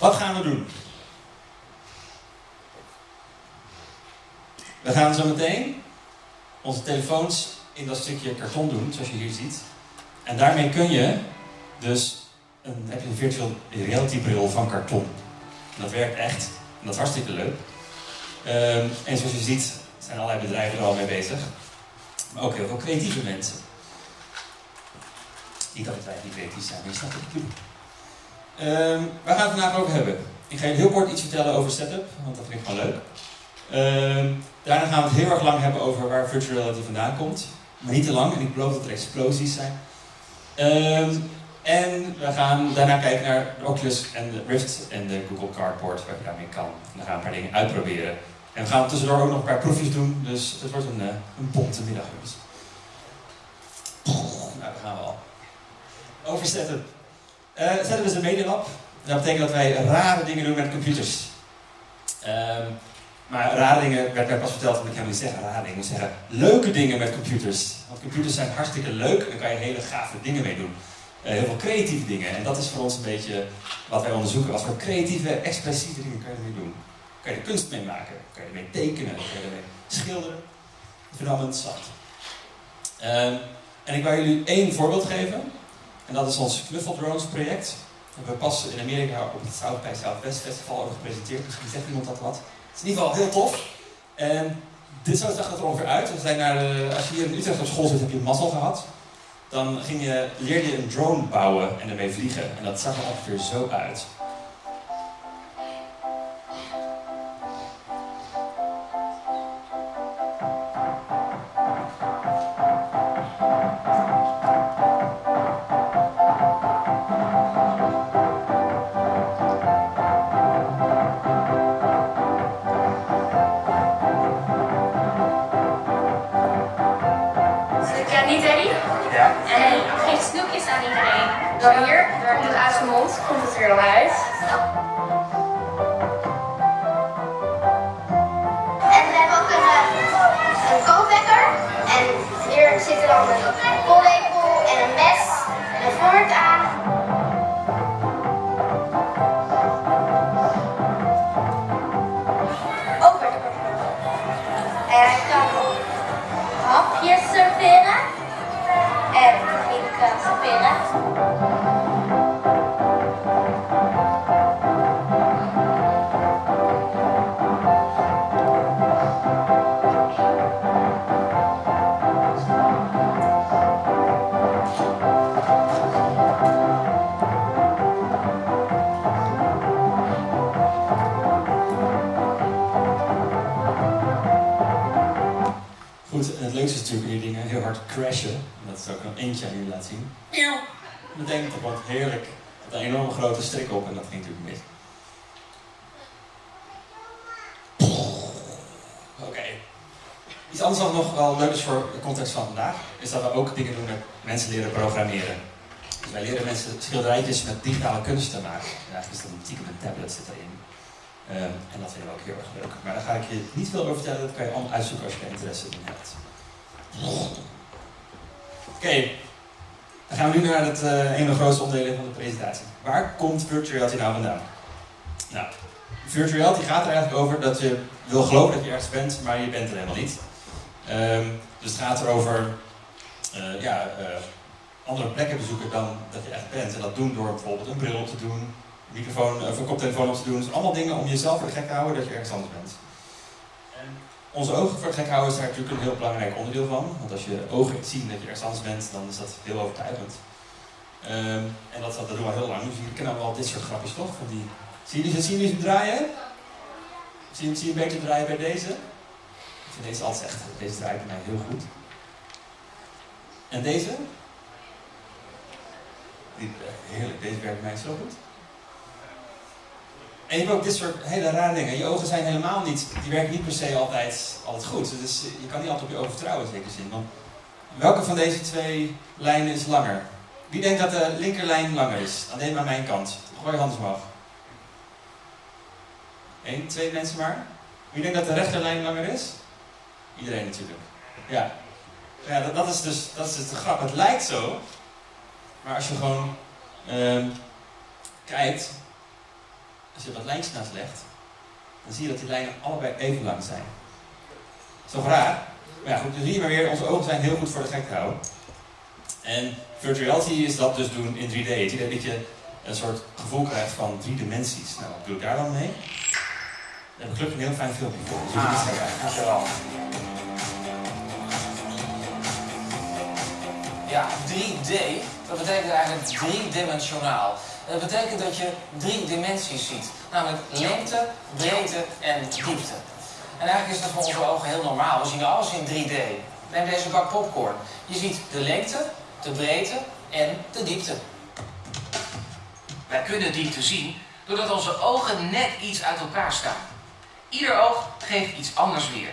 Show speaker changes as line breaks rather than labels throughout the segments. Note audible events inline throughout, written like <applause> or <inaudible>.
Wat gaan we doen? We gaan zo meteen onze telefoons in dat stukje karton doen, zoals je hier ziet. En daarmee kun je dus een, heb je een virtual reality bril van karton. Dat werkt echt. En dat is hartstikke leuk. Ehm, en zoals je ziet zijn allerlei bedrijven er al mee bezig. Maar ook heel veel creatieve mensen. Niet dat wij niet creatief zijn, maar je snapt wat ik bedoel. Ehm, waar gaan we het vandaag over hebben? Ik ga je heel kort iets vertellen over setup, want dat vind ik gewoon leuk. Ehm, daarna gaan we het heel erg lang hebben over waar virtual reality vandaan komt. Maar niet te lang, en ik beloof dat er explosies zijn. Ehm, en we gaan daarna kijken naar de Oculus en de Rift en de Google Cardboard, waar je daarmee kan. En dan gaan we een paar dingen uitproberen. En we gaan tussendoor ook nog een paar proefjes doen, dus het wordt een, uh, een bonte middag, jongens. Nou, daar gaan we al. Over setup. Uh, setup is een medialab. Dat betekent dat wij rare dingen doen met computers. Um, maar rare dingen werd mij pas verteld, want ik helemaal niet zeggen rare dingen. Ik zeggen leuke dingen met computers. Want computers zijn hartstikke leuk en daar kan je hele gave dingen mee doen. Uh, heel veel creatieve dingen. En dat is voor ons een beetje wat wij onderzoeken. Wat voor creatieve, expressieve dingen kan je ermee doen? Kan je er kunst mee maken? Kan je ermee tekenen? Kan je ermee schilderen? Dat vind ik allemaal interessant. Uh, en ik wil jullie één voorbeeld geven. En dat is ons Knuffel Drones project. We pas in Amerika op het South by Southwest Festival over gepresenteerd. Misschien zegt iemand dat wat. Het is in ieder geval heel tof. En dit zo zag het er ongeveer uit. We zijn naar de, als je hier in Utrecht op school zit, heb je mazzel gehad. Dan ging je, leerde je een drone bouwen en ermee vliegen. En dat zag er ongeveer zo uit. Eentje aan jullie laat zien. Denk ik, dat wordt heerlijk. Met een enorme grote strik op en dat ging natuurlijk mis. Oké. Iets anders wat nog wel leuk is voor de context van vandaag, is dat we ook dingen doen met mensen leren programmeren. Dus wij leren mensen schilderijtjes met digitale kunst te maken. En eigenlijk is dat een stiekem een tablet zit erin. Um, en dat vinden we ook heel erg leuk. Maar daar ga ik je niet veel over vertellen, dat kan je allemaal uitzoeken als je er interesse in hebt. Oké, dan gaan we nu naar het uh, een van de grootste onderdelen van de presentatie. Waar komt virtual reality nou vandaan? Nou, virtual reality gaat er eigenlijk over dat je wil geloven dat je ergens bent, maar je bent er helemaal niet. Um, dus het gaat erover uh, ja, uh, andere plekken bezoeken dan dat je echt bent. En dat doen door bijvoorbeeld een bril op te doen, een microfoon of een koptelefoon op te doen. Dus allemaal dingen om jezelf de gek te houden dat je ergens anders bent. Onze ogen voor het gek houden is daar natuurlijk een heel belangrijk onderdeel van. Want als je ogen zien dat je ergens anders bent, dan is dat heel overtuigend. Um, en dat, dat doen we heel lang. Dus jullie kennen wel dit soort grapjes toch? Van die... Zie je zien jullie ze draaien? Zie je, zie je beter draaien bij deze? Ik vind deze altijd echt, deze draait bij mij heel goed. En deze? Eh, heerlijk, deze werkt bij mij zo goed. En je hebt ook dit soort hele rare dingen. Je ogen zijn helemaal niet, die werken niet per se altijd, altijd goed. Dus je kan niet altijd op je ogen vertrouwen in zekere zin. Want welke van deze twee lijnen is langer? Wie denkt dat de linkerlijn langer is? Dan neem aan mijn kant. Gooi je hand omhoog. Eén, twee mensen maar. Wie denkt dat de rechterlijn langer is? Iedereen natuurlijk. Ja. Ja, dat, dat, is dus, dat is dus de grap. Het lijkt zo. Maar als je gewoon uh, kijkt, als je wat lijntjes naast legt, dan zie je dat die lijnen allebei even lang zijn. Dat is toch raar? Maar ja, goed, zie je maar weer, onze ogen zijn heel goed voor de gek te houden. En virtual reality is dat dus doen in 3D. Het idee dat je een soort gevoel krijgt van drie dimensies. Nou, wat doe ik daar dan mee? Daar heb ik gelukkig een heel fijn filmpje voor. Dus.
Dankjewel. Ja, 3D, dat betekent eigenlijk driedimensionaal. Dat betekent dat je drie dimensies ziet. Namelijk lengte, breedte en diepte. En eigenlijk is dat voor onze ogen heel normaal. We zien alles in 3D. Neem deze bak popcorn. Je ziet de lengte, de breedte en de diepte. Wij kunnen diepte zien doordat onze ogen net iets uit elkaar staan. Ieder oog geeft iets anders weer.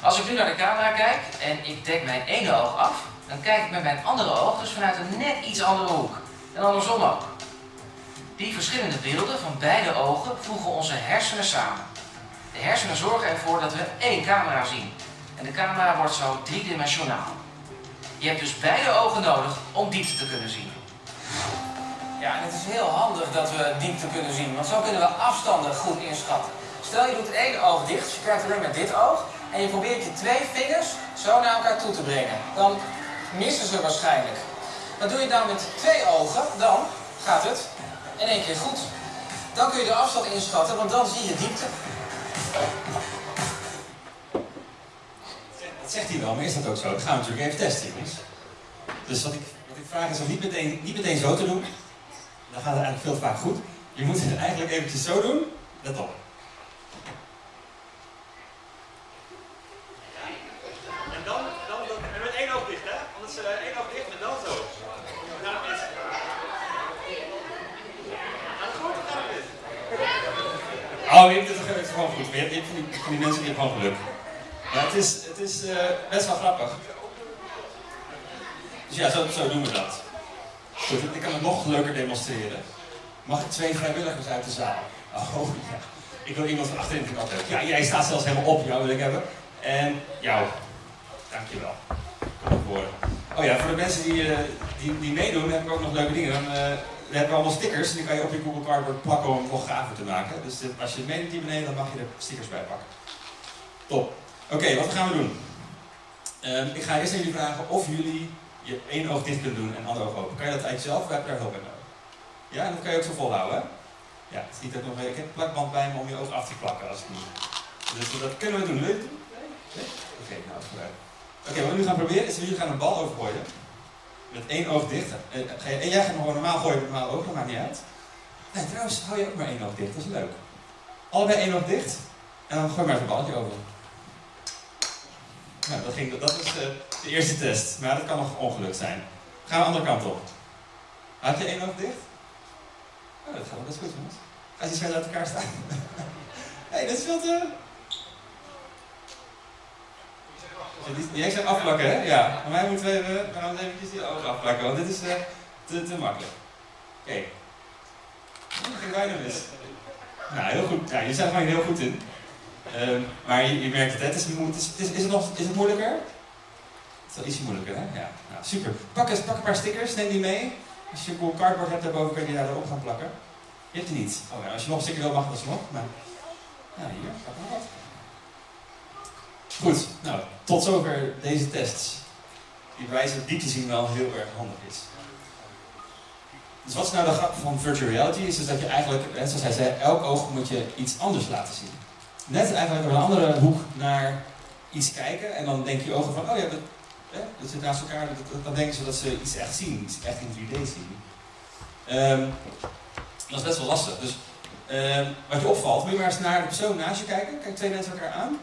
Als ik nu naar de camera kijk en ik dek mijn ene oog af, dan kijk ik met mijn andere oog dus vanuit een net iets andere hoek. En andersom ook. Die verschillende beelden van beide ogen voegen onze hersenen samen. De hersenen zorgen ervoor dat we één camera zien. En de camera wordt zo driedimensionaal. Je hebt dus beide ogen nodig om diepte te kunnen zien. Ja, en het is heel handig dat we diepte kunnen zien, want zo kunnen we afstanden goed inschatten. Stel je doet één oog dicht, dus je kijkt alleen met dit oog, en je probeert je twee vingers zo naar elkaar toe te brengen. Dan missen ze waarschijnlijk. Maar doe je nou met twee ogen, dan gaat het in één keer goed. Dan kun je de afstand inschatten, want dan zie je diepte.
Dat zegt hij wel, maar is dat ook zo? Dat gaan we natuurlijk even testen, jongens. Dus wat ik, wat ik vraag is om niet meteen, niet meteen zo te doen. Dan gaat het eigenlijk veel vaak goed. Je moet het eigenlijk eventjes zo doen. Let op. En dan, dan, dan en met één oog dicht, hè? Anders uh, één oog dicht en dan zo. Nou, is... Gaat het goed of gaat het mis? Oh, het is gewoon goed. Je hebt, van, die, die mensen die hebben gewoon geluk. Het is, het is uh, best wel grappig. Dus ja, zo, zo doen we dat. Ik kan het nog leuker demonstreren. Mag ik twee vrijwilligers uit de zaal? Oh ja. Ik wil iemand achterin de altijd. Ja, jij staat zelfs helemaal op, jou wil ik hebben. En jou. Dankjewel. Kom op. Oh ja, voor de mensen die, uh, die, die meedoen, heb ik ook nog leuke dingen. Uh, we hebben allemaal stickers, die kan je op je Google Cardboard plakken om het nog gaver te maken. Dus als je meedoet hier beneden, dan mag je er stickers bij pakken. Top. Oké, okay, wat gaan we doen? Um, ik ga eerst aan jullie vragen of jullie je één oog dicht kunnen doen en ander oog open. Kan je dat eigenlijk zelf of heb je daar hulp bij nodig? Ja, en dat kan je ook zo volhouden, hè? Ja, het ook nog Ik heb een plakband bij me om je oog af te plakken als het niet. Dus dat kunnen we doen. Leuk? Oké, okay, nou. Oké, okay, wat we nu gaan proberen is, jullie gaan een bal overgooien. Met één oog dicht. En jij gaat gewoon normaal gooien met normaal oog, maakt niet uit. Nee, trouwens, hou je ook maar één oog dicht, dat is leuk. Allebei één oog dicht. En dan gooi maar even een balletje over. Nou, dat, ging, dat is uh, de eerste test, maar dat kan nog ongeluk zijn. Gaan we de andere kant op. Had je één oog dicht? Oh, dat gaat wel best goed, jongens. Als je verder uit elkaar staan. Hé, <laughs> hey, dat is veel te... Jij zegt afplakken, hè? Ja. Maar wij moeten even, we gaan eventjes die ogen afplakken, want dit is uh, te, te makkelijk. Oké. Okay. Dat ging bijna mis. Nou, heel goed. Ja, je zijn er heel goed in. Uh, maar je, je, merkt het? Het is, is, is, is, het nog, is het moeilijker? Het is wel ietsje moeilijker, hè? Ja, nou, super. Pak, eens, een paar stickers, neem die mee. Als je een cool cardboard hebt daarboven, kun je die daar erop gaan plakken. Je hebt die niet. Oh, ja, als je nog een sticker wil, mag dat nog. Maar, ja, hier, pak maar wat. Goed, nou, tot zover deze tests. Die bewijzen dat diepte zien wel heel erg handig is. Dus wat is nou de grap van virtual reality? Is dus dat je eigenlijk, zoals hij zei, elk oog moet je iets anders laten zien net eigenlijk door een andere hoek naar iets kijken. En dan denk je ogen van, oh ja, dat, hè, dat zit naast elkaar. Dan denken ze dat ze iets echt zien, iets echt in 3D zien. Um, dat is best wel lastig. Dus um, wat je opvalt, moet je maar eens naar de persoon naast je kijken. Kijk twee mensen elkaar aan.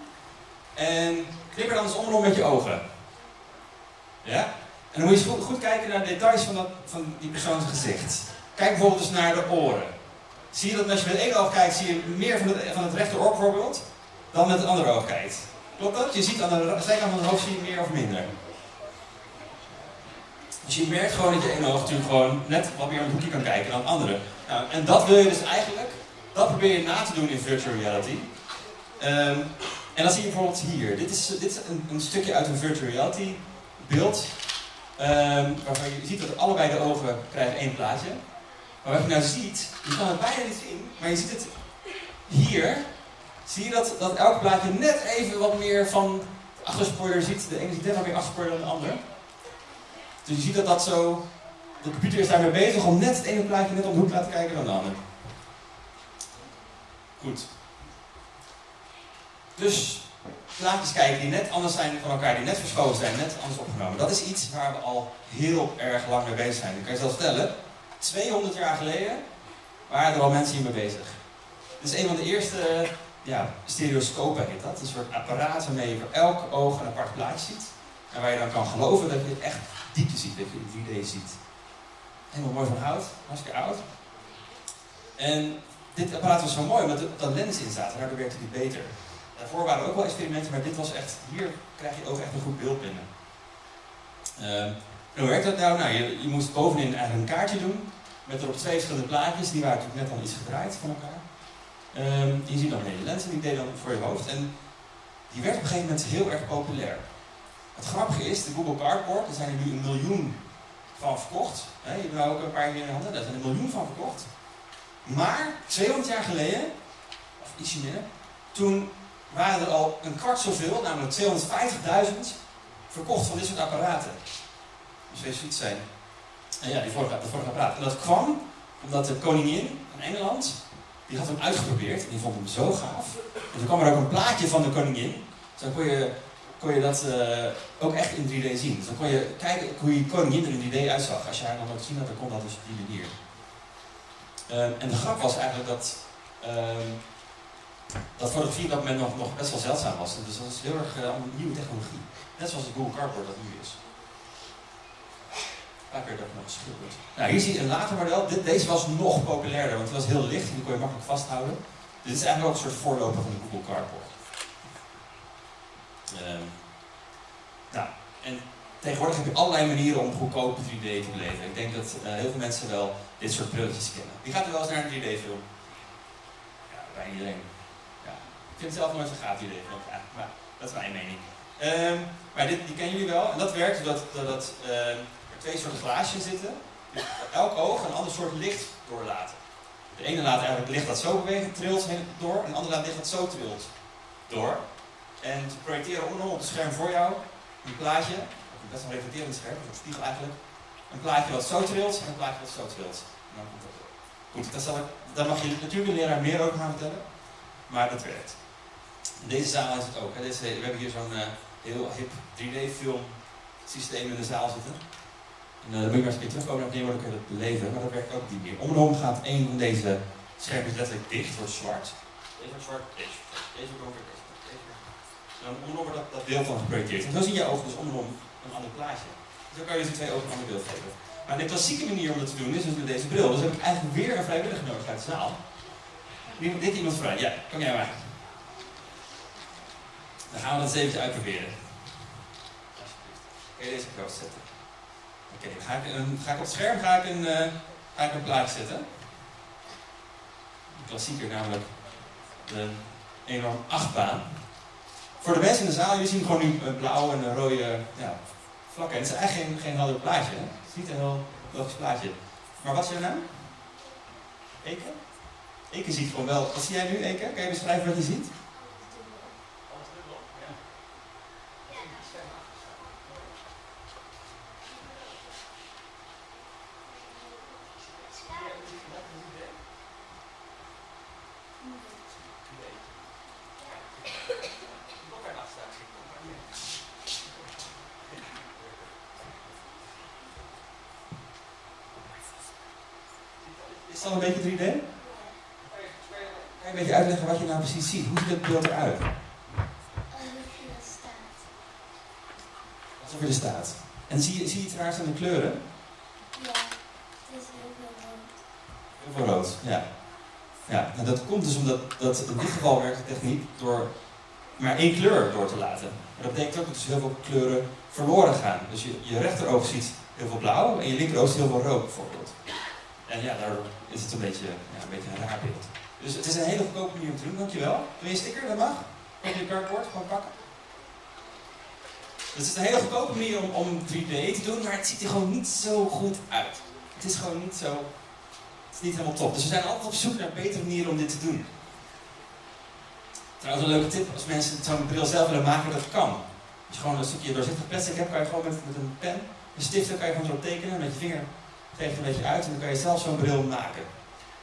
En knip er dan eens om met je ogen. Ja? En dan moet je goed, kijken naar de details van, dat, van die persoons gezicht. Kijk bijvoorbeeld eens naar de oren. Zie je dat als je met één oog kijkt, zie je meer van het, van het rechteroor bijvoorbeeld, dan met het andere oog kijkt. Klopt dat? Je ziet aan de zijkant van het hoofd zie je meer of minder. Dus je merkt gewoon dat je één oog natuurlijk gewoon net wat meer een hoekje kan kijken dan het andere. Nou, en dat wil je dus eigenlijk, dat probeer je na te doen in virtual reality. Um, en dan zie je bijvoorbeeld hier. Dit is, dit is een, een stukje uit een virtual reality beeld. Um, waarvan je ziet dat allebei de ogen krijgen één plaatje. Maar wat je nou ziet, je kan het bijna niet zien, maar je ziet het hier zie je dat, dat elk plaatje net even wat meer van de achterspoiler ziet. De ene ziet net wat meer achterspoiler dan de ander. Dus je ziet dat dat zo... De computer is daarmee bezig om net het ene plaatje net om hoek te laten kijken dan de ander. Goed. Dus plaatjes kijken die net anders zijn van elkaar, die net verschoven zijn, net anders opgenomen. Dat is iets waar we al heel erg lang mee bezig zijn. Ik kan je zelf vertellen, 200 jaar geleden waren er al mensen hiermee bezig. Dit is een van de eerste ja, stereoscopen heet dat. Een soort apparaat waarmee je voor elk oog een apart plaatje ziet. En waar je dan kan geloven dat je echt diepte ziet, dat je 3D ziet. Helemaal mooi van hout, hartstikke oud. En dit apparaat was zo mooi omdat er lens in staat, en daardoor werkte die beter. Daarvoor waren er ook wel experimenten, maar dit was echt, hier krijg je ook echt een goed beeld binnen. Ehm, hoe werkt dat nou? Nou, je, je moest bovenin een kaartje doen, met erop twee verschillende plaatjes, die waren natuurlijk net al iets gedraaid van elkaar. Um, je ziet dan een hele lens en die deed dan voor je hoofd. En die werd op een gegeven moment heel erg populair. Het grappige is, de Google Cardboard, daar zijn er nu een miljoen van verkocht. He, je hebt nou ook een paar hier in de handen, daar zijn een miljoen van verkocht. Maar 200 jaar geleden, of ietsje minder, toen waren er al een kwart zoveel, namelijk 250.000, verkocht van dit soort apparaten. Dus wees zoiets zijn. En ja, die vorige, de vorige apparaat. En dat kwam omdat de koningin van Engeland, die had hem uitgeprobeerd en die vond hem zo gaaf. En toen kwam er ook een plaatje van de koningin. Dus dan kon je, kon je dat uh, ook echt in 3D zien. Dan kon je kijken hoe je koningin er in 3D uitzag. Als je haar nog nooit gezien had, dan kon dat dus op die manier. Uh, en de grap was eigenlijk dat uh, dat fotografie op dat moment nog, best wel zeldzaam was. Dus dat was heel erg uh, nieuwe technologie. Net zoals de Google Cardboard dat nu is. Daar werd ook nog geschilderd. Nou, hier zie je een later model. Deze was nog populairder, want het was heel licht en die kon je makkelijk vasthouden. Dit is eigenlijk ook een soort voorloper van de Google Cardboard. Um, nou, en tegenwoordig heb je allerlei manieren om goedkoop 3D te beleven. Ik denk dat uh, heel veel mensen wel dit soort brilletjes kennen. Wie gaat er wel eens naar een 3D-film? Ja, bij iedereen. Ik vind het zelf nooit zo gaaf idee. Ja, maar dat is mijn mening. Um, maar dit, die kennen jullie wel. En dat werkt doordat dat, dat, um, er twee soorten glaasjes zitten. Dus elk oog een ander soort licht doorlaten. De ene laat eigenlijk licht dat zo bewegen, trilt door. En de andere laat licht dat zo trilt door. En te projecteren op het scherm voor jou een plaatje. Best wel een reflecterend scherm, een spiegel eigenlijk. Een plaatje wat zo trilt en een plaatje wat zo trilt. En dan komt dat. Goed, dat daar mag je natuurlijk een leraar meer over gaan vertellen. Maar dat werkt. Deze zaal is het ook. Hè. Deze, we hebben hier zo'n uh, heel hip 3D-film systeem in de zaal zitten. En uh, dan moet je maar eens een keer terugkomen naar het dat beleven, maar dat werkt ook niet meer. Om en om gaat een van deze schermpjes letterlijk dicht, wordt zwart. Deze wordt zwart, deze Deze wordt donker, deze deze En dan om wordt dat, dat beeld dan geprojecteerd. En zo zie je ogen dus om en om een ander plaatje. Dus dan kan je dus die twee ogen een ander beeld geven. Maar de klassieke manier om dat te doen is dus met deze bril. Dus heb ik eigenlijk weer een vrijwilliger nodig uit de zaal. Dit iemand vrij? Ja, kom jij maar. Dan gaan we dat eens even uitproberen. Kun je deze kroost zetten? Oké, okay, ga, ik, ga op het scherm ga ik een, uh, ga ik een plaatje zetten. Een klassieker namelijk de enorm achtbaan. Voor de mensen in de zaal, jullie zien gewoon nu een blauw en een rode ja, vlakken. En het is eigenlijk geen, geen helder plaatje. Het is niet een heel logisch plaatje. Maar wat is jouw naam? Eke? Eke ziet gewoon wel. Wat zie jij nu, Eke? Kan je beschrijven wat je ziet? Is dat een beetje 3D? Kan je een beetje uitleggen wat je nou precies ziet? Het beeld eruit? Alsof je er staat. En zie je, zie je trouwens aan de kleuren?
Ja, het is heel veel rood.
Heel veel rood, ja. Ja, en dat komt dus omdat dat in dit geval werkt de techniek door maar één kleur door te laten. Maar dat betekent ook dat dus heel veel kleuren verloren gaan. Dus je, je rechteroog ziet heel veel blauw en je linkeroog ziet heel veel rood bijvoorbeeld. En ja, daardoor is het een beetje, ja, een beetje een raar beeld. Dus het is een hele goedkope manier om te doen, dankjewel. Wil je een sticker? Dat mag. Kan je cardboard gewoon pakken? Dus het is een hele goedkope manier om, om 3D te doen, maar het ziet er gewoon niet zo goed uit. Het is gewoon niet zo, het is niet helemaal top. Dus we zijn altijd op zoek naar betere manieren om dit te doen. Trouwens, een leuke tip, als mensen zo'n bril zelf willen maken, dat kan. Als je gewoon een stukje doorzichtig plastic hebt, kan je gewoon met, met een pen, een stift, dan kan je gewoon erop tekenen, met je vinger je een beetje uit en dan kan je zelf zo'n bril maken.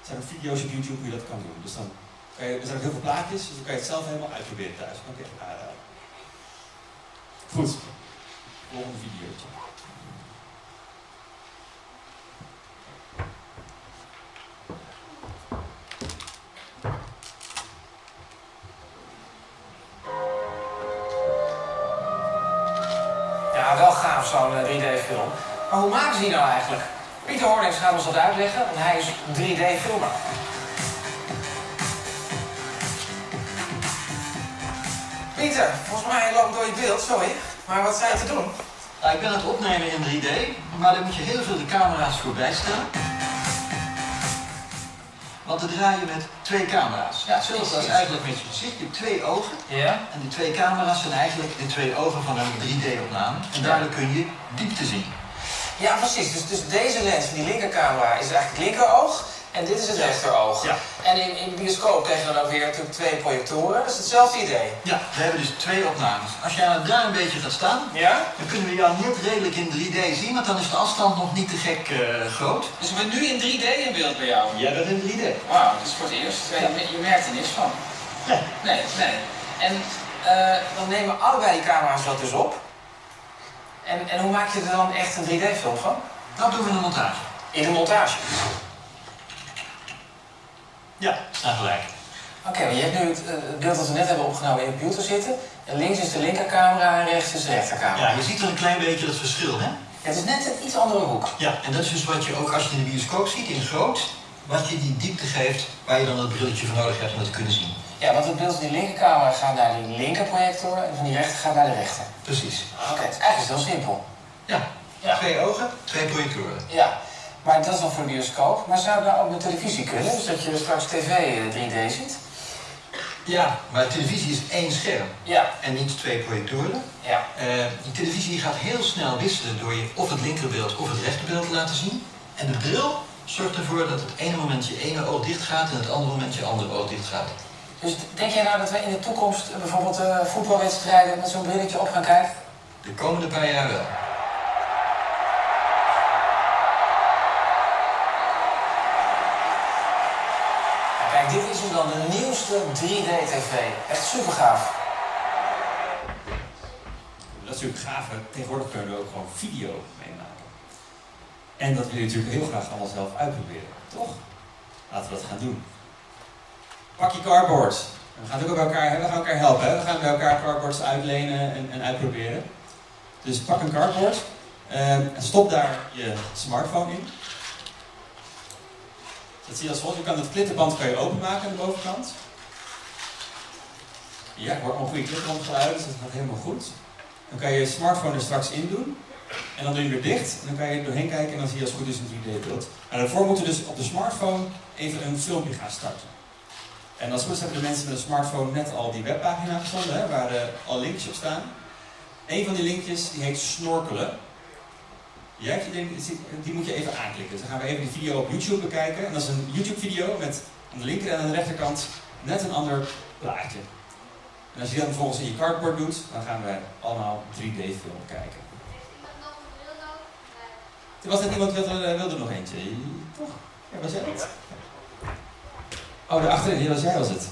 Er zijn ook video's op YouTube hoe je dat kan doen. Dus dan kan je, er zijn ook heel veel plaatjes, dus dan kan je het zelf helemaal uitproberen thuis. Dat kan ik echt aanraden. Goed. Volgende videootje.
Ja, wel gaaf zo'n eh, 3D-film. Maar hoe maken ze die nou eigenlijk? Pieter Hornings gaat ons dat uitleggen, want hij is 3D-filmer. Pieter, volgens mij loopt door je beeld, sorry. Maar wat zijn te doen?
Nou, ik ben het opnemen in 3D, maar daar moet je heel veel de camera's voor bijstellen. Want dan draai je met twee camera's.
Ja,
Hetzelfde als eigenlijk met je gezicht. Je hebt twee ogen.
Ja?
En die twee camera's zijn eigenlijk de twee ogen van een 3D-opname. En daardoor kun je diepte zien.
Ja, precies. Dus, dus deze lens van die linkercamera is eigenlijk het linkeroog. En dit is het rechteroog.
Ja.
En in, in de bioscoop krijg je dan ook weer natuurlijk twee projectoren. Dat is hetzelfde idee.
Ja, we hebben dus twee opnames. Als jij nou daar een beetje gaat staan,
Ja?
dan kunnen we jou net redelijk in 3D zien, want dan is de afstand nog niet te gek eh, groot.
Dus ik ben nu in 3D in beeld bij jou.
Jij bent in 3D.
Wauw, dat is voor het eerst. Je, je merkt er niks van.
Ja.
Nee, nee. En eh, dan nemen allebei die camera's dat dus op. En, en hoe maak je er dan echt een 3D-film van?
Dat doen we in de montage.
In de montage.
Ja, sta gelijk.
Oké, maar je hebt nu het, eh, het beeld dat we net hebben opgenomen in de computer zitten. En links is de linkercamera en rechts is de rechtercamera.
Ja, je ziet er een klein beetje het verschil, hè?
Het is net een iets andere hoek.
Ja, en dat is dus wat je ook als je in de bioscoop ziet, in groot, wat je die diepte geeft waar je dan dat brilletje voor nodig hebt om het te kunnen zien.
Ja, want het beeld van die linkercamera gaat naar die linkerprojector en van die rechter gaat naar de rechter.
Precies.
Oké, het is eigenlijk heel simpel.
Ja,
Ja.
twee ogen, twee projectoren.
Ja, maar dat is dan voor de bioscoop. Maar zou het nou ook met televisie kunnen? Dus dat je straks tv eh, 3D ziet?
Ja, maar televisie is één scherm
Ja,
en niet twee projectoren.
ja.
Eh, die televisie gaat heel snel wisselen door je of het linkerbeeld of het rechterbeeld te laten zien. En de bril zorgt ervoor dat het ene moment je ene oog dicht gaat en het andere moment je andere oog dicht gaat.
Dus denk jij nou dat we in de toekomst eh, bijvoorbeeld eh, voetbalwedstrijden met zo'n brilletje op gaan kijken?
De komende paar jaar wel.
Kijk, dit is dan de nieuwste 3D-tv. Echt super gaaf.
Dat is natuurlijk gaaf. Tegenwoordig kunnen we ook gewoon video meemaken. En dat wil je natuurlijk heel graag allemaal zelf uitproberen, toch? Laten we dat gaan doen. Pak je cardboard. We gaan het ook bij elkaar, we gaan elkaar helpen. We gaan bij elkaar cardboards uitlenen en, en uitproberen. Dus pak een cardboard ehm, en stop daar je smartphone in. Dat zie je als volgt. Je kan het klittenband kan je openmaken aan de bovenkant. Ja, ik hoor een goede klittenbandgeluid, dus dat gaat helemaal goed. Dan kan je je smartphone er straks in doen. En dan doe je weer dicht. En dan kan je er doorheen kijken en dan zie je als het goed is een 3D-beeld. Maar daarvoor moeten we dus op de smartphone even een filmpje gaan starten. En als het goed hebben de mensen met een smartphone net al die webpagina gevonden, hè, waar eh, al linkjes op staan. Een van die linkjes die heet snorkelen. Jij hebt die, die- die moet je even aanklikken. Dus dan gaan we even die video op YouTube bekijken. En dat is een YouTube-video met aan de linker en aan de rechterkant net een ander plaatje. En als je dat vervolgens in je cardboard doet, dan gaan we allemaal 3D-film kijken. Er was net iemand wilde, eh, wilde er nog eentje. Toch? Ja, was jij dat? Oh, daarachterin, ja, was jij was het.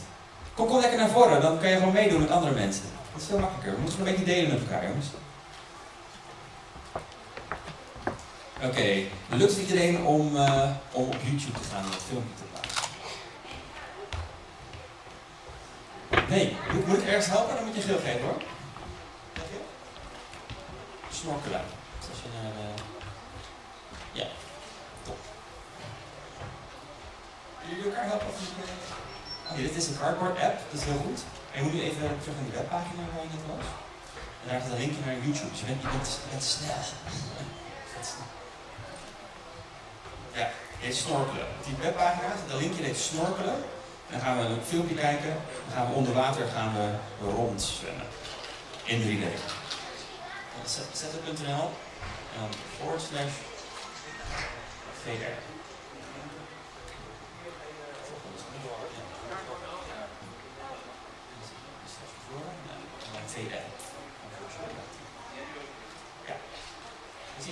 Kom, kom lekker naar voren, dan kan je gewoon meedoen met andere mensen. Dat is veel makkelijker. We moeten het een beetje delen met elkaar, jongens. Oké, lukt het iedereen om, eh, om op YouTube te gaan en dat filmpje te plaatsen? Nee, moet, moet ik ergens helpen? Dan moet je geel geven hoor. Snorkelen. Dus als je naar de... Ja, top. Willen elkaar helpen? Dit is een cardboard app, dat is heel goed. En je moet nu even terug naar die webpagina waar je net was. En daar staat een linkje naar YouTube. Dus je bent, <laughs> snel. Ja, heet snorkelen. Die webpagina een linkje, dat heet snorkelen. En dan gaan we een filmpje kijken. Dan gaan we onder water gaan we rondzwemmen. In 3D. Zetten.nl en dan forward slash. VR.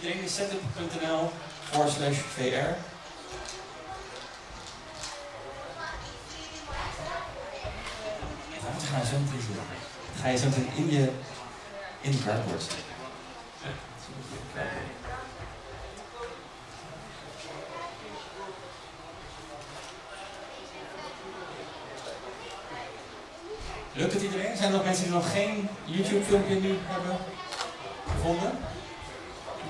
Iedereen setup.nl forward slash VR? Wat ga je zo meteen doen? Ga je zo meteen in je in de cardboard zetten. Lukt het iedereen? Zijn er nog mensen die nog geen YouTube filmpje nu hebben gevonden?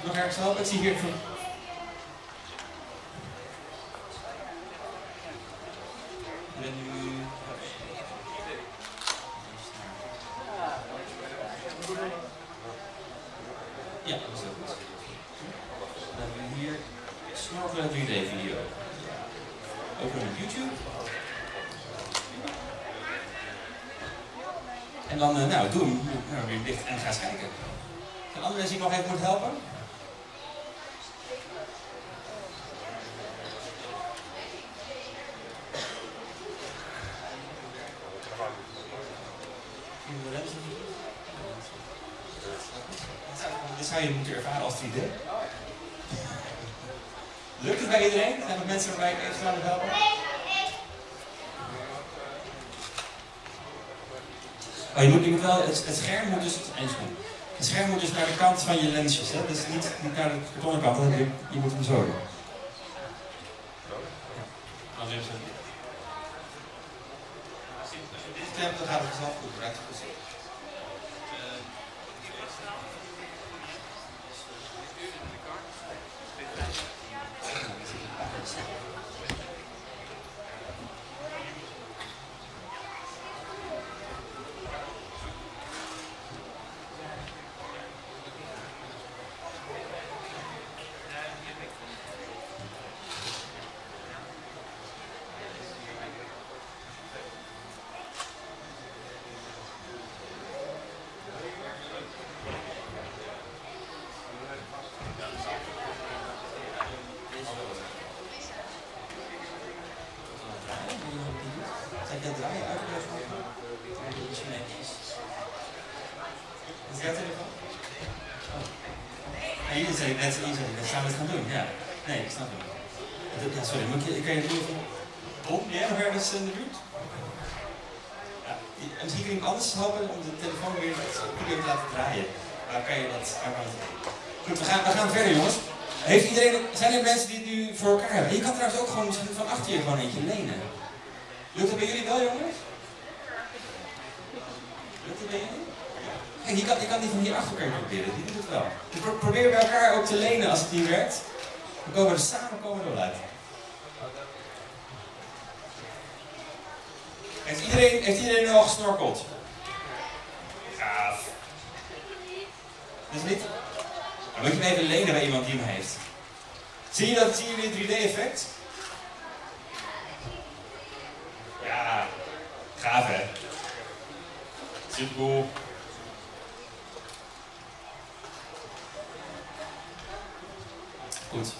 Nog ergens helpen? Ik zie hier van... Nu... Ja, dat. Dan hebben we hier snorkelen 3D video. Open op YouTube. En dan, uh, nou, doe hem nou, weer dicht en ga eens kijken. Zijn andere die nog even moeten helpen? Dit zou je moeten ervaren als 3D. Lukt het bij iedereen? Er mensen waarbij ik even moet helpen? Oh, je moet, je moet wel, het, het scherm moet dus, het scherm moet dus naar de kant van je lensjes, hè? dus niet, niet naar de kartonnen kant, je, je moet hem zo doen. Als je dit klemt, dan gaat het vanzelf goed, right? Zeg jij draaien uit of Nee. Is dat telefoon? Oh. Nee, hier zei ik net, gaan we het gaan doen? Ja. Nee, ik snap het. Ja, sorry, ik, kan je het doen? Ben jij nog ergens in de buurt? Ja, en misschien kun je iemand anders helpen om de telefoon weer te laten draaien. Maar kan je dat, dat Goed, we gaan, we gaan verder jongens. Heeft iedereen, zijn er mensen die het nu voor elkaar hebben? Je kan trouwens ook gewoon misschien van achter je gewoon eentje lenen. Lukt het bij jullie wel, jongens? Lukt het bij jullie? Kijk, je kan, je kan die van hier achter elkaar proberen, die doet het wel. Pro probeer bij elkaar ook te lenen als het niet werkt. Dan komen we er samen komen we uit. Heeft iedereen, heeft iedereen nu al gesnorkeld? Gaaf. Dus niet? Dan moet je hem even lenen bij iemand die hem heeft. Zie je dat, zie je dit 3D-effect? Ja, gaaf hè? Super Goed.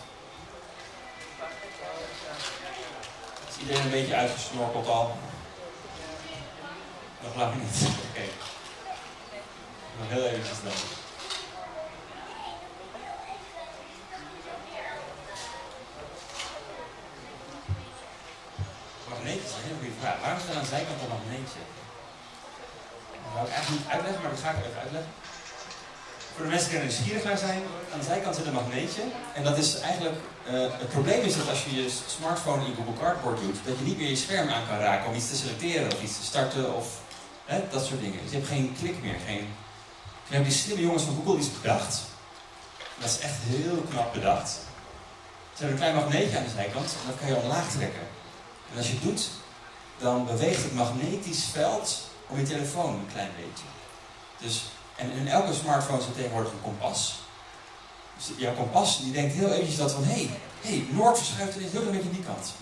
Is iedereen een beetje uitgesnorkeld al? Nog lang niet. <laughs> Oké. Okay. Nog heel eventjes dan. Magneetjes, een hele goede vraag. Waarom is er aan de zijkant een magneetje? Dat zou ik eigenlijk niet uitleggen, maar dat ga ik even uitleggen. Voor de mensen die er nieuwsgierig naar zijn, aan de zijkant zit een magneetje. En dat is eigenlijk, uh, het probleem is dat als je je smartphone in Google Cardboard doet, dat je niet meer je scherm aan kan raken om iets te selecteren of iets te starten of hè, dat soort dingen. Dus je hebt geen klik meer. Geen... Toen hebben die slimme jongens van Google iets bedacht. Dat is echt heel knap bedacht. Ze hebben een klein magneetje aan de zijkant en dat kan je omlaag trekken. En als je het doet, dan beweegt het magnetisch veld om je telefoon een klein beetje. Dus, en in elke smartphone zit tegenwoordig een kompas. Dus jouw kompas die denkt heel eventjes dat van, hé, hey, hey, Noord verschuift ineens heel een beetje die kant.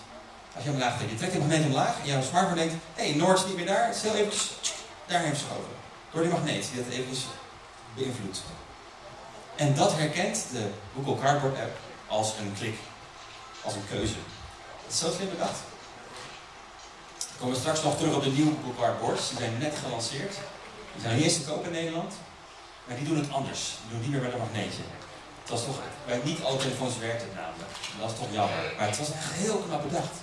Als je hem laag trekt, je trekt de magneet omlaag en jouw smartphone denkt, hé, hey, Noord is niet meer daar, het is heel eventjes daarheen verschoven. Door die magneet die dat eventjes beïnvloedt. En dat herkent de Google Cardboard app als een klik, als een keuze. Dat is zo slim bedacht. We komen straks nog terug op de nieuwe Google Cardboards. Die zijn net gelanceerd. Die zijn de eerste te koop in Nederland. Maar die doen het anders. Die doen niet meer met een magneetje. Het was toch, bij niet alle telefoons werkt het namelijk. Dat is toch jammer. Maar het was echt heel knap bedacht.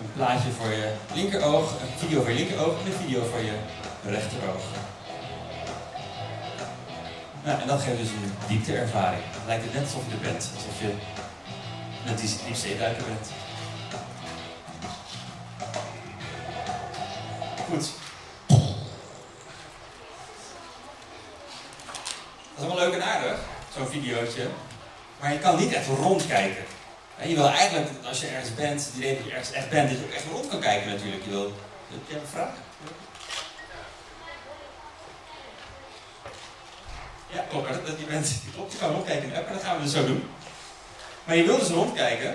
Een plaatje voor je linkeroog, een video voor je linkeroog en een video voor je rechteroog. Nou, en dat geeft dus een diepteervaring. Het lijkt het net alsof je er bent, alsof je net die diepzeeduiker bent. Goed. Dat is allemaal leuk en aardig, zo'n videootje. Maar je kan niet echt rondkijken. En je wil eigenlijk, als je ergens bent, het idee dat je ergens echt bent, dat je ook echt rond kan kijken natuurlijk. Je wil... Heb jij een vraag? Ja, klopt. Dat, je, bent, klopt, je kan rondkijken in de app en dat gaan we dus zo doen. Maar je wil dus rondkijken.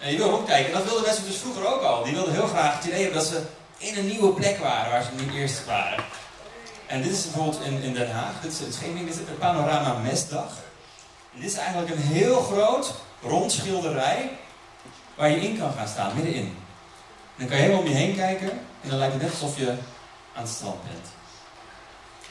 En je wil rondkijken. En dat wilden mensen dus vroeger ook al. Die wilden heel graag het idee hebben dat ze in een nieuwe plek waren waar ze niet eerst waren. En dit is bijvoorbeeld in, in Den Haag. Dit is in Scheveningen. Dit is een panorama mestdag. Dit is eigenlijk een heel groot rond schilderij waar je in kan gaan staan, middenin. En dan kan je helemaal om je heen kijken en dan lijkt het net alsof je aan het strand bent.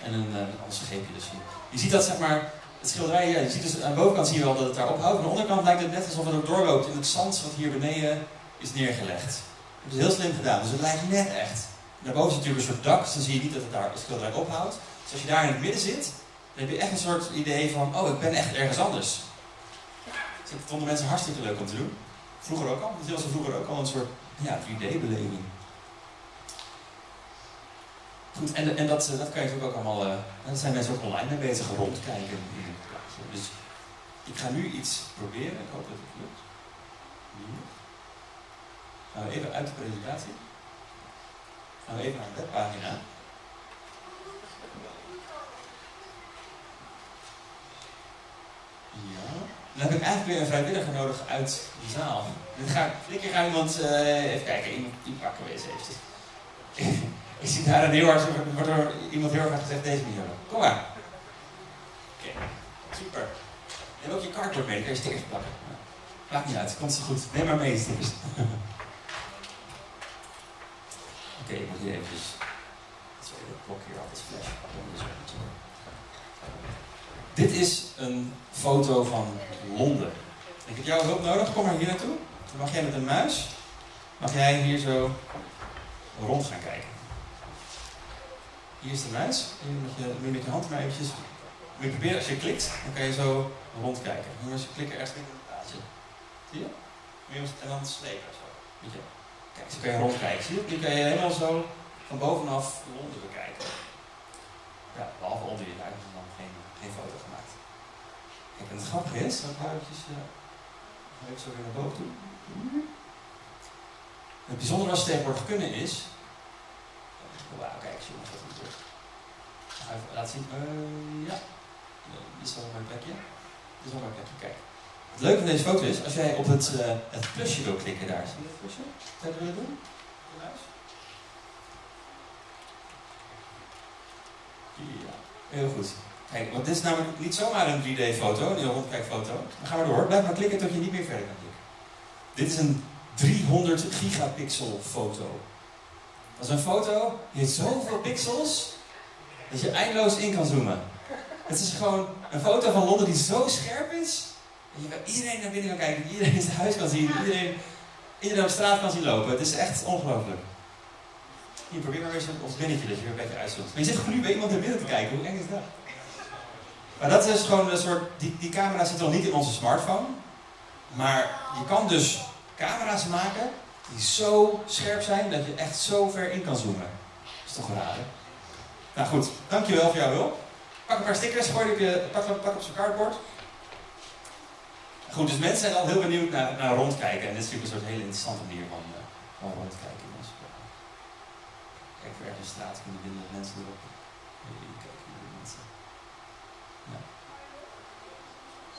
En een, uh, een scheepje dus hier. Je ziet dat zeg maar, het schilderij, ja, je ziet dus aan de bovenkant zie je wel dat het daar ophoudt. Aan de onderkant lijkt het net alsof het ook doorloopt in het zand wat hier beneden is neergelegd. Dat is heel slim gedaan, dus het lijkt net echt. Daarboven zit natuurlijk een soort dak, dus dan zie je niet dat het daar het schilderij ophoudt. Dus als je daar in het midden zit, heb je echt een soort idee van, oh, ik ben echt ergens anders. Dat vonden mensen hartstikke leuk om te doen. Vroeger ook al. Dat was er vroeger ook al een soort ja, 3D-beleving. Goed, en, dat, dat kan je natuurlijk ook allemaal, uh, daar zijn mensen ook online mee bezig, rondkijken het. Dus ik ga nu iets proberen, ik hoop dat het lukt. Gaan we even uit de presentatie. Gaan we even naar de webpagina. Dan heb ik eigenlijk weer een vrijwilliger nodig uit de zaal. Dan ga ik, flikker ga iemand, uh, even kijken, iemand die pakken we eens eventjes. <laughs> ik zie daar een heel hard, wordt iemand heel hard gezegd, deze manier. Kom maar. Oké, super. Neem ook je cardboard mee, dan kun je stickers plakken. Maakt niet uit, komt zo goed. Neem maar mee, stickers. <laughs> Oké, ik moet hier eventjes... Het klok hier altijd flash. Dit is een foto van Londen. Ik heb jouw hulp nodig, kom maar hier naartoe. Dan mag jij met een muis, mag jij hier zo rond gaan kijken. Hier is de muis. Hier moet je, je met je hand maar eventjes... Je proberen, als je klikt, dan kan je zo rondkijken. Nu als je klikt ergens in het plaatje. Zie je? En dan slepen zo. Je? Kijk, zo kan je rondkijken. Zie je? Nu kan je helemaal zo van bovenaf Londen bekijken. Ja, behalve onder je dan geen, foto gemaakt. Kijk, en het grappige is, dat ik eventjes, uh, even zo weer naar boven toe. Het bijzondere wat ze tegenwoordig kunnen is, wauw, kijk, wordt. Ga even laten zien, uh, ja, dit is wel mijn plekje. Is wel plekje, kijk. Het leuke van deze foto is, als jij op het, plusje wil klikken daar, zie je dat plusje? Zou je dat willen doen? Ja, heel goed. Kijk, want dit is namelijk niet zomaar een 3D-foto, een rondkijkfoto. Dan gaan we door. Blijf maar klikken tot je niet meer verder kan klikken. Dit is een 300 gigapixel foto. Dat is een foto die heeft zoveel pixels dat je eindeloos in kan zoomen. Het is gewoon een foto van Londen die zo scherp is dat je iedereen naar binnen kan kijken, iedereen zijn huis kan zien, iedereen, iedereen op straat kan zien lopen. Het is echt ongelooflijk. Hier, probeer maar eens ons binnetje dat je weer een beetje uitzoomt. Maar je zit gewoon nu bij iemand naar binnen te kijken, hoe eng is dat? Maar dat is gewoon een soort, die, die camera zit nog niet in onze smartphone. Maar je kan dus camera's maken die zo scherp zijn dat je echt zo ver in kan zoomen. Dat is toch raar, hè? Nou goed, dankjewel voor jouw hulp. Pak een paar stickers, gooi op je, pak, pak op zijn cardboard. Goed, dus mensen zijn al heel benieuwd naar, rondkijken. En dit is natuurlijk een soort hele interessante manier van, uh, van rondkijken. Dus, kijk, voor ergens straat kunnen vinden mensen erop.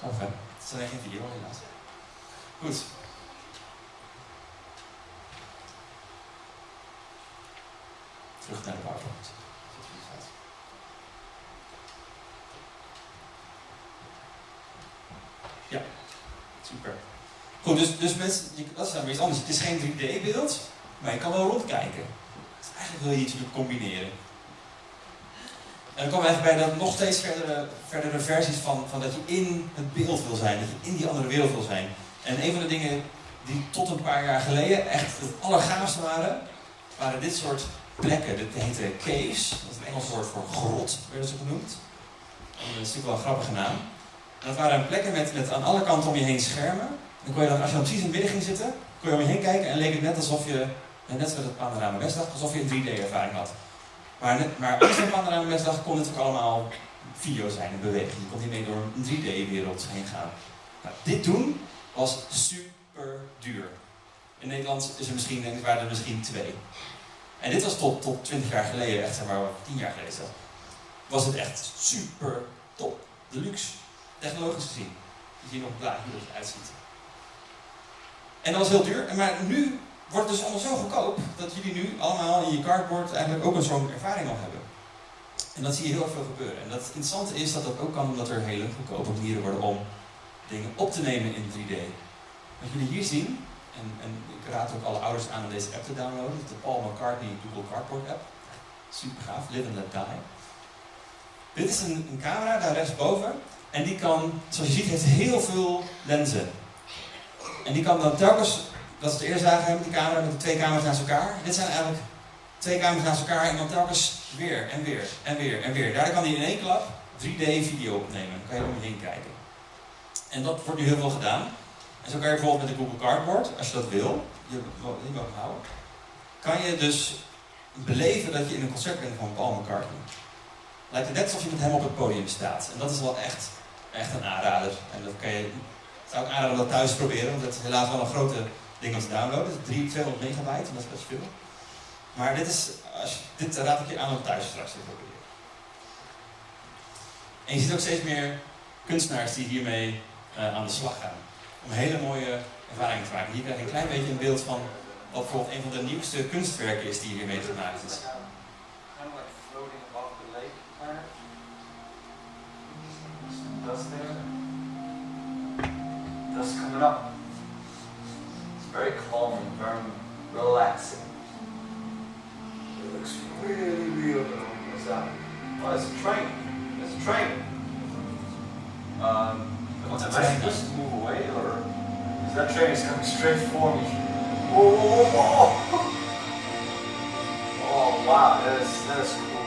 Hè? Het alleen geen video helaas. Goed. Terug naar de PowerPoint. Ja, super. Goed, dus, dus mensen, dat is dan weer iets anders. Het is geen 3D-beeld, maar je kan wel rondkijken. Eigenlijk wil je iets combineren. En dan komen we eigenlijk bij dat nog steeds verdere, verdere versies van, van dat je in het beeld wil zijn, dat je in die andere wereld wil zijn. En een van de dingen die tot een paar jaar geleden echt het allergaafste waren, waren dit soort plekken. Dit heette caves, dat is een Engels woord voor grot, werden ze genoemd. En dat is natuurlijk wel een grappige naam. En dat waren plekken met, aan alle kanten om je heen schermen. Dan kon je dan, als je dan precies in het midden ging zitten, kon je om je heen kijken en leek het net alsof je, net zoals het panorama Westdag, alsof je een 3D-ervaring had. Maar, maar een panorama Westdag kon ook allemaal video zijn, een beweging. Je kon hiermee door een 3D-wereld heen gaan. Nou, dit doen was super duur. In Nederland is er misschien, denk ik, waren er misschien twee. En dit was tot, tot 20 jaar geleden, echt zeg maar 10 jaar geleden was het echt super top. Deluxe. Technologisch gezien. Je ziet nog daar hoe het eruit ziet. En dat was heel duur. En Maar nu wordt dus allemaal zo goedkoop dat jullie nu allemaal in je cardboard eigenlijk ook een zo'n ervaring al hebben. En dat zie je heel veel gebeuren. En dat interessante is dat dat ook kan omdat er hele goedkope manieren worden om dingen op te nemen in 3D. Wat jullie hier zien, en, en ik raad ook alle ouders aan om deze app te downloaden, de Paul McCartney Google Cardboard app. Super gaaf, Live and Let Die. Dit is een, een camera daar rechtsboven. En die kan, zoals je ziet, heeft heel veel lenzen. En die kan dan telkens, dat is het eerste die camera, met de twee camera's naast elkaar. Dit zijn eigenlijk twee camera's naast elkaar en dan telkens weer en weer en weer en weer. Daar kan hij in één klap 3D video opnemen. Dan kan je om je heen kijken. En dat wordt nu heel veel gedaan. En zo kan je bijvoorbeeld met de Google Cardboard, als je dat wil, je die mag houden, kan je dus beleven dat je in een concert bent van Paul McCartney. Lijkt het net alsof je met hem op het podium staat. En dat is wel echt, echt een aanrader. En dat kan je, zou ik aanraden dat thuis proberen, want dat is helaas wel een grote ding om te downloaden. 3, 200 megabyte, en dat is best veel. Maar dit, is, als dit raad ik je aan om thuis straks te proberen. En je ziet ook steeds meer kunstenaars die hiermee eh, aan de slag gaan. Om hele mooie ervaringen te maken. Hier krijg je een klein beetje een beeld van wat bijvoorbeeld een van de nieuwste kunstwerken is die hiermee gemaakt is.
Kind of like very calming, very relaxing. It looks really real though. What's that? Oh, it's a train. It's a train. Um, am I supposed to move away or is that train is coming straight for me? Whoa, whoa, whoa, whoa! Oh wow, that is that is cool.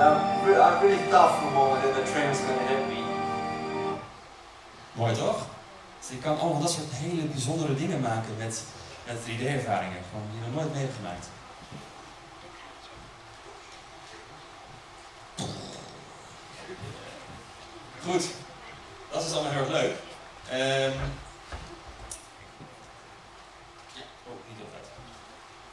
I, re- I really thought for a moment that the train was gonna hit me.
Mooi toch? Dus je kan allemaal dat soort hele bijzondere dingen maken met, met 3D-ervaringen. Gewoon die nog nooit mee hebt gemaakt. Goed, dat is allemaal heel erg leuk. Altijd.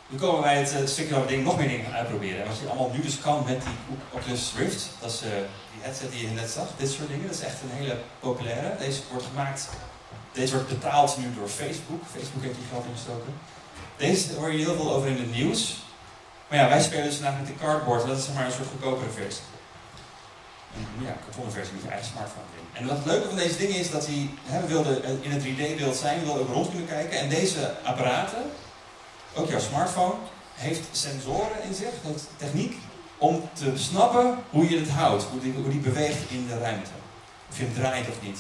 Nu komen wij het eh, stukje waar we nog meer dingen uitproberen. En wat je allemaal nu dus kan met die Oculus Rift, dat is eh, die headset die je net zag, dit soort dingen, dat is echt een hele populaire. Deze wordt gemaakt, deze wordt betaald nu door Facebook. Facebook heeft hier geld ingestoken. Deze hoor je heel veel over in het nieuws. Maar ja, wij spelen dus vandaag met de cardboard, dat is zeg maar een soort goedkopere versie. Een ja, kartonnen versie met je eigen smartphone in. En wat het leuke van deze dingen is dat die, hè, we wilden in het 3D-beeld zijn, we wilden ook rond kunnen kijken. En deze apparaten, ook jouw smartphone, heeft sensoren in zich, heeft techniek om te snappen hoe je het houdt, hoe die, hoe die beweegt in de ruimte. Of je draait of niet.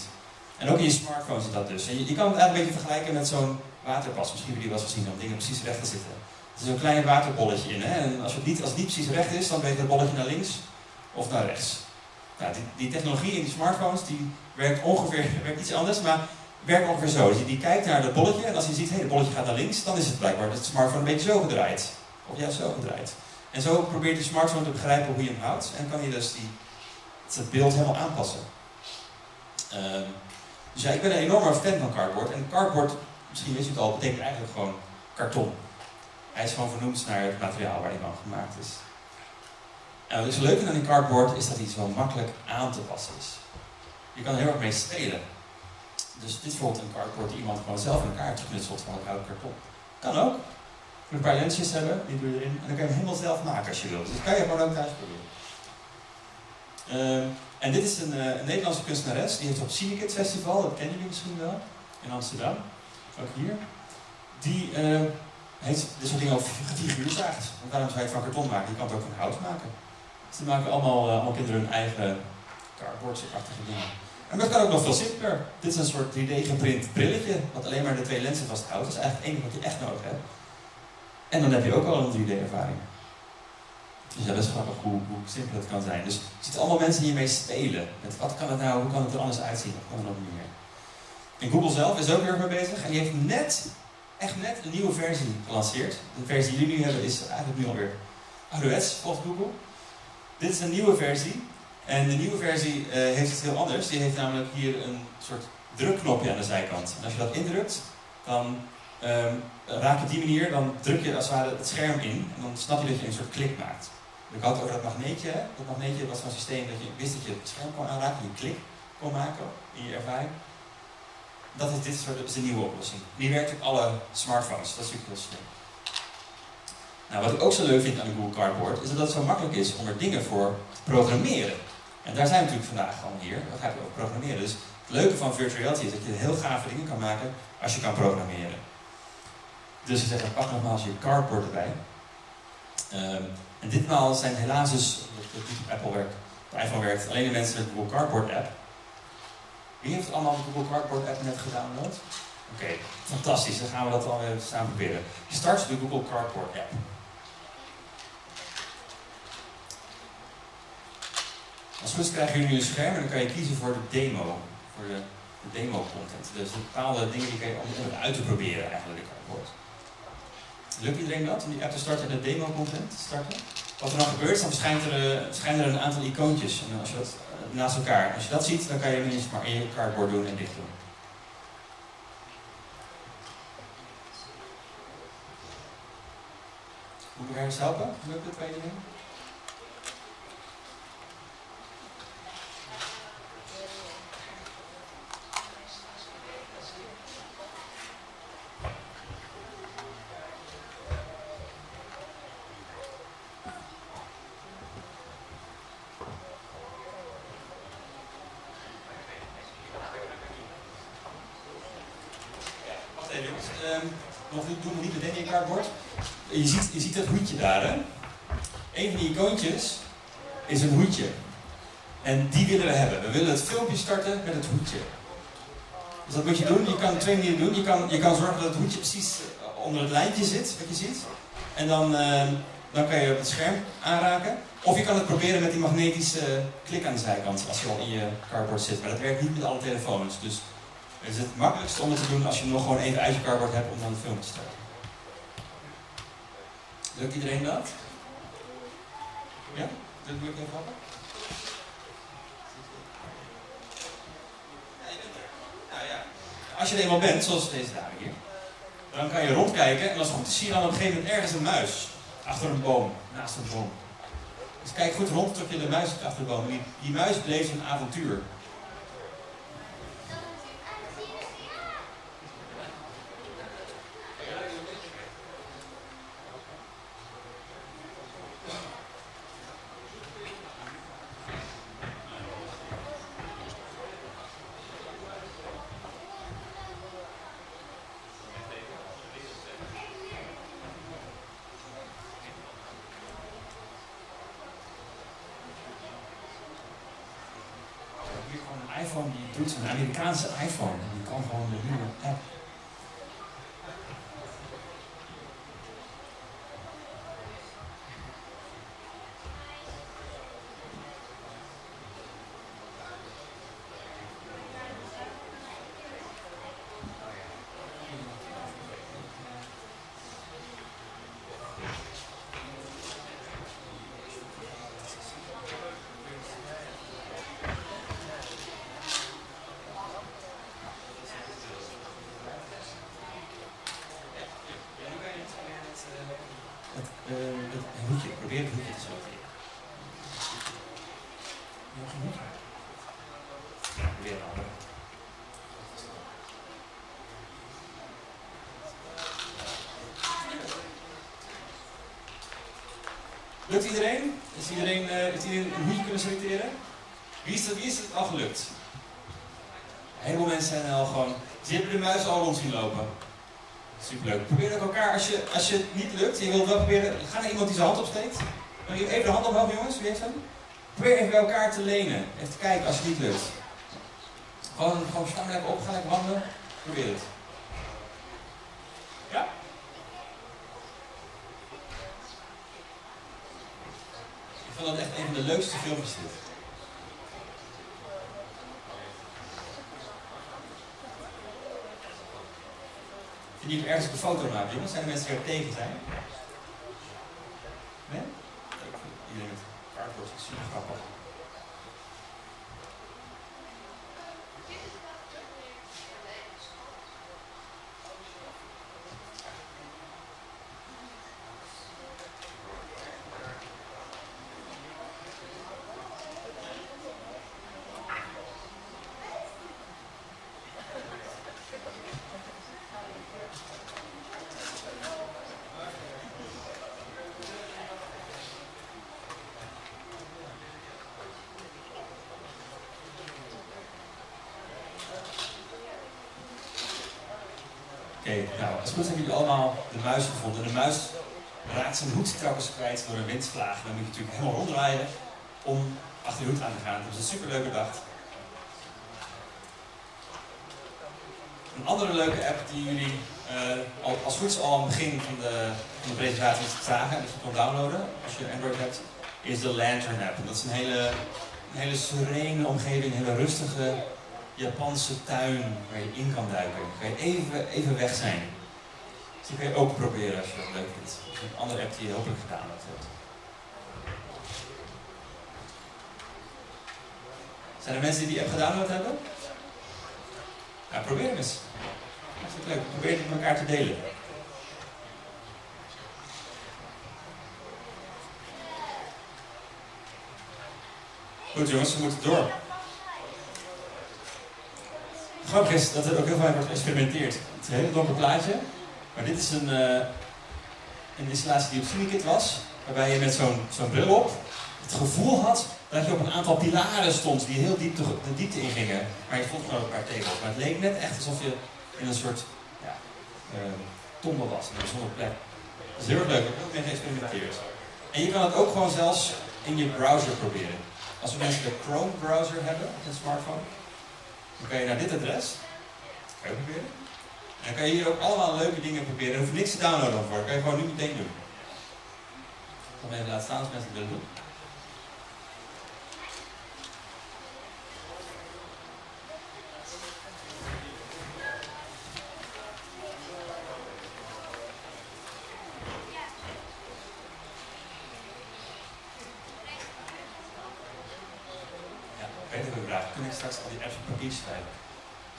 En ook in je smartphone zit dat dus. En je, kan het eigenlijk een beetje vergelijken met zo'n waterpas. Misschien hebben jullie wel eens gezien om dingen precies recht te zitten. Er is een klein waterbolletje in. Hè? En als het, niet, als precies recht is, dan beweegt het bolletje naar links of naar rechts. Nou, die, die technologie in die smartphones die werkt ongeveer <laughs> werkt iets anders, maar werkt ongeveer zo. Dus je die kijkt naar het bolletje en als je ziet, hé, hey, het bolletje gaat naar links, dan is het blijkbaar dat de smartphone een beetje zo gedraaid. Of juist zo gedraaid. En zo probeert de smartphone te begrijpen hoe je hem houdt en kan je dus die, het beeld helemaal aanpassen. Ehm, dus ik ben een enorme fan van cardboard. En cardboard, misschien wist je het al, betekent eigenlijk gewoon karton. Hij is gewoon vernoemd naar het materiaal waar hij van gemaakt is. En wat is leuk aan die cardboard is dat hij zo makkelijk aan te passen is. Je kan er heel erg mee spelen. Dus dit is bijvoorbeeld een cardboard die iemand gewoon zelf in elkaar geknutseld van het karton. Kan ook. Je een paar lensjes hebben, die doe je erin. En dan kan je hem helemaal zelf maken als je wilt. Dus dat kan je gewoon ook thuis proberen. Ehm, en dit is een, eh, een Nederlandse kunstenares. Die heeft op Cinekit Festival, dat kennen jullie misschien wel, in Amsterdam. Ook hier. Die ehm, heeft dit soort dingen op gefiguurzaagd. Want waarom zou je het van karton maken? Je kan het ook van hout maken. Dus die maken allemaal, allemaal kinderen hun eigen cardboard-achtige dingen. En dat kan ook nog veel simpeler. Dit is een soort 3D geprint brilletje, wat alleen maar de twee lenzen vasthoudt. Dat is eigenlijk het enige wat je echt nodig hebt. En dan heb je ook al een 3D-ervaring. Dus dat is grappig hoe, hoe simpel het kan zijn. Dus je ziet allemaal mensen hiermee spelen. Met wat kan het nou, hoe kan het er anders uitzien? Wat kan er nog meer? En Google zelf is ook heel erg mee bezig. En die heeft net, echt net een nieuwe versie gelanceerd. De versie die jullie nu hebben is eigenlijk nu alweer ouderwets, volgens Google. Dit is een nieuwe versie. En de nieuwe versie uh, heeft het heel anders. Die heeft namelijk hier een soort drukknopje aan de zijkant. En als je dat indrukt, dan um, raak je op die manier, dan druk je als het ware het scherm in. En dan snap je dat je een soort klik maakt. Ik had het over dat magneetje. Dat magneetje was zo'n systeem dat je wist dat je het scherm kon aanraken en je klik kon maken in je ervaring. Dat is dit soort, is de nieuwe oplossing. Die werkt op alle smartphones. Dat is natuurlijk heel slim. Nou, wat ik ook zo leuk vind aan de Google Cardboard, is dat het zo makkelijk is om er dingen voor te programmeren. En daar zijn we natuurlijk vandaag gewoon hier. Dat gaat over programmeren. Dus het leuke van virtual reality is dat je heel gave dingen kan maken als je kan programmeren. Dus ik zeg, pak nogmaals je cardboard erbij. Um, en ditmaal zijn helaas dus, niet op Apple werkt, op iPhone werkt, alleen de mensen de Google Cardboard app. Wie heeft allemaal de Google Cardboard app net gedownload? Oké, fantastisch. Dan gaan we dat alweer samen proberen. Je start de Google Cardboard app. Als is krijgen jullie een scherm en dan kan je kiezen voor de demo. Voor de, de demo content. Dus bepaalde dingen die kan je om uit te proberen eigenlijk, de cardboard. Lukt iedereen dat, om die app te starten en de demo content te starten? Wat er dan gebeurt, dan verschijnt er, uh, verschijnen er een aantal icoontjes en als je dat, uh, naast elkaar. Als je dat ziet, dan kan je eens maar in je cardboard doen en dicht doen. Moet ik ergens helpen? Lukt het bij iedereen? um, nog doen we niet meteen in je kaartbord. Je ziet, dat hoedje daar, hè? Een van die icoontjes is een hoedje. En die willen we hebben. We willen het filmpje starten met het hoedje. Dus dat moet je doen. Je kan twee manieren doen. Je kan, je kan zorgen dat het hoedje precies onder het lijntje zit, wat je ziet. En dan, uh, dan kan je op het scherm aanraken. Of je kan het proberen met die magnetische klik aan de zijkant, als je al in je cardboard zit. Maar dat werkt niet met alle telefoons. Dus het is het makkelijkste om het te doen als je nog gewoon even uit cardboard hebt om dan de film te starten. Lukt iedereen dat? Ja? Dat moet ik even ja. Als je er eenmaal bent, zoals deze dame hier, dan kan je rondkijken en als het goed is zie je dan op een gegeven moment ergens een muis. Achter een boom, naast een boom. Dus kijk goed rond tot je de muis achter de boom. Die, die muis beleeft een avontuur. iPhone die doet, een Amerikaanse iPhone, die kan gewoon de nieuwe app. Uh, het hoedje, probeer het hoedje te selecteren. Nog een hoedje. weer een andere. Lukt iedereen? Is iedereen, is iedereen een hoedje kunnen selecteren? Wie is, het, wie is het al gelukt? Heleboel mensen zijn al gewoon... Ze de muis al rond zien lopen. Superleuk. Probeer ook elkaar, als je, als je het niet lukt, je wilt wel proberen... Ga naar iemand die zijn hand opsteekt. Even de hand omhoog jongens, wie heeft hem? Probeer even bij elkaar te lenen. Even kijken als het niet lukt. Gewoon, gewoon staan lekker op, ga lekker wandelen. Probeer het. Ja? Ik vond dat echt leukste filmpjes dit. Ergens een foto maken, jongens? Zijn er mensen die er tegen zijn? Nee? Ik vind iedereen met cardboard is super grappig. Nou, als goed hebben jullie allemaal de muis gevonden. De muis raakt zijn hoed telkens kwijt door een windvlaag. Dan moet je natuurlijk helemaal ronddraaien om achter je hoed aan te gaan. Dat is een superleuk bedacht. Een andere leuke app die jullie eh, al, als goed al aan het begin van de, van de presentatie zagen en dat je kon downloaden als je Android hebt, is de Lantern app. Dat is een hele, een hele serene omgeving, een hele rustige Japanse tuin waar je in kan duiken. Kan je even, even weg zijn. Dus die kan je ook proberen als je dat leuk vindt. Is een andere app die je hopelijk gedaan hebt. Zijn er mensen die die app gedownload hebben? Ja, probeer hem eens. Dat is leuk. Probeer het met elkaar te delen. Goed jongens, we moeten door. Grappig is dat er ook heel vaak wordt geëxperimenteerd. Het is een heel donker plaatje, maar dit is een, eh, een installatie die op Cinekit was, waarbij je met zo'n zo'n bril op het gevoel had dat je op een aantal pilaren stond die heel diep de, diepte ingingen. Maar je vond gewoon een paar tegels. Maar het leek net echt alsof je in een soort ja, uh, tombe was, in een bijzondere plek. Dat is heel erg leuk, ik heb ook mee geëxperimenteerd. En je kan het ook gewoon zelfs in je browser proberen. Als we mensen de Chrome browser hebben op een smartphone, dan kan je naar dit adres, kan je proberen. En dan kan je hier ook allemaal leuke dingen proberen. Er hoeft niks te downloaden voor, dat kan je gewoon nu meteen doen. Ik zal hem even laten staan als mensen het willen doen.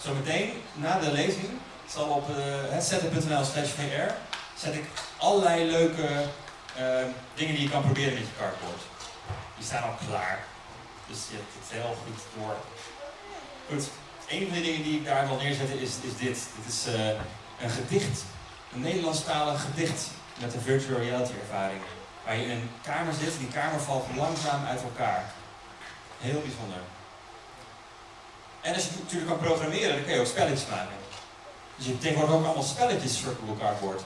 Zometeen, na de lezing, zal op eh, uh, headset.nl/slash VR zet ik allerlei leuke eh, dingen die je kan proberen met je cardboard. Die staan al klaar. Dus je hebt het heel goed door. Goed, een van de dingen die ik daar wil neerzetten is, is dit. Dit is eh, een gedicht, een Nederlandstalig gedicht met een virtual reality ervaring. Waar je in een kamer zit, die kamer valt langzaam uit elkaar. Heel bijzonder. En als je natuurlijk kan programmeren, dan kun je ook spelletjes maken. Dus je hebt tegenwoordig ook allemaal spelletjes voor cardboard.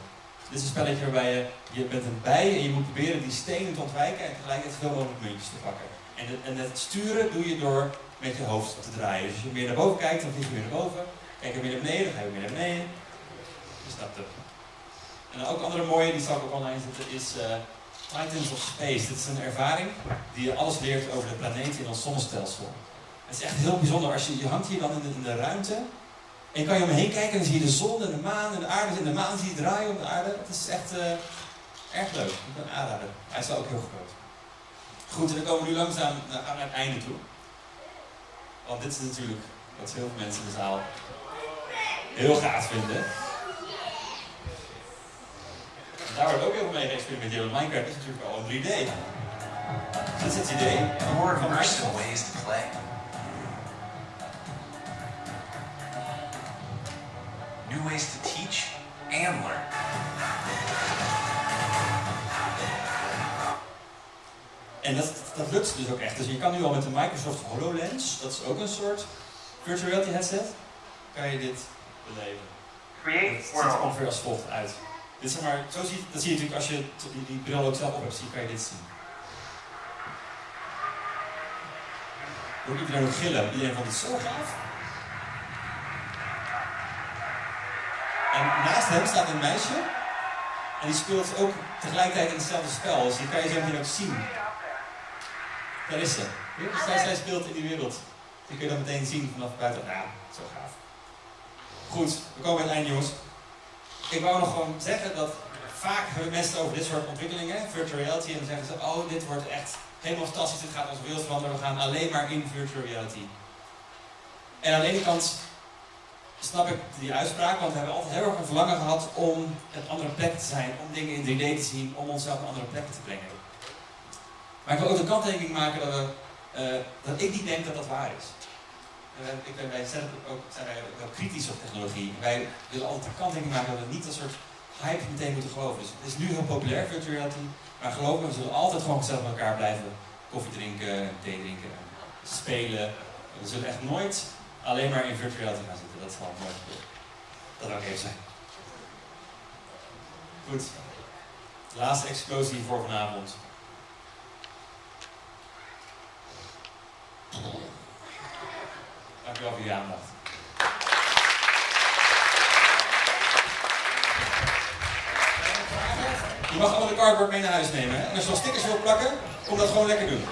Dit is een spelletje waarbij je, je bent een bij en je moet proberen die stenen te ontwijken en tegelijkertijd zoveel mogelijk muntjes te pakken. En, en het sturen doe je door met je hoofd te draaien. Dus als je meer naar boven kijkt, dan vlieg je meer naar boven. Kijk je meer naar beneden, dan ga je meer naar beneden. Dus dat de. En ook andere mooie, die zal ik ook online zetten, is uh, Titans of Space. Dit is een ervaring die je alles leert over de planeten in ons zonnestelsel. Het is echt heel bijzonder. Als je, je hangt hier dan in de, ruimte en je kan je omheen kijken en dan zie je de zon en de maan en de aarde. En de maan zie je draaien op de aarde. Het is echt uh, erg leuk. Ik ben aanraden. Hij is wel ook heel groot. Goed, en dan komen we nu langzaam naar het einde toe. Want dit is natuurlijk wat heel veel mensen in de zaal heel gaaf vinden. En daar wordt ook heel veel mee geëxperimenteerd. Want Minecraft is natuurlijk al in 3D. Dus dit is het idee.
Immersive ways to
teach and learn.
En dat, dat lukt dus ook echt. Dus je kan nu al met de Microsoft HoloLens, dat is ook een soort virtual reality headset, kan je dit beleven. Het ziet er ongeveer als volgt uit. Dit zeg maar, zo zie, dat zie je natuurlijk als je die, die bril ook zelf op hebt, zie, kan je dit zien. Hoor iedereen ook gillen? Iedereen vond het zo gaaf. En naast hem staat een meisje. En die speelt ook tegelijkertijd in hetzelfde spel. Dus die kan je zo meteen ook zien. Daar is ze. Dus zij, speelt in die wereld. Die kun je meteen zien vanaf buiten. Ja, zo gaaf. Goed, we komen bij het einde jongens. Ik wou nog gewoon zeggen dat vaak hebben mensen over dit soort ontwikkelingen, virtual reality, en dan zeggen ze, oh dit wordt echt helemaal fantastisch, dit gaat onze wereld veranderen, we gaan alleen maar in virtual reality. En aan de ene kant snap ik die uitspraak, want we hebben altijd heel erg een verlangen gehad om op andere plekken te zijn, om dingen in 3D te zien, om onszelf naar andere plekken te brengen. Maar ik wil ook de kanttekening maken dat, we, eh, dat ik niet denk dat dat waar is. Wij- ik ben bij ook, zijn wij ook wel kritisch op technologie. Wij willen altijd de kanttekening maken dat we niet een soort hype meteen moeten geloven. Dus het is nu heel populair, virtual reality. Maar geloof me, we zullen altijd gewoon gezellig met elkaar blijven koffie drinken, thee drinken, spelen. We zullen echt nooit alleen maar in virtual reality gaan zitten. Dat zal nooit gebeuren. Dat ik even zeggen. Goed. Laatste explosie voor vanavond. Dankjewel voor je aandacht. Je mag allemaal de cardboard mee naar huis nemen. Hè? En als je nog stickers wilt plakken, kom dat gewoon lekker doen.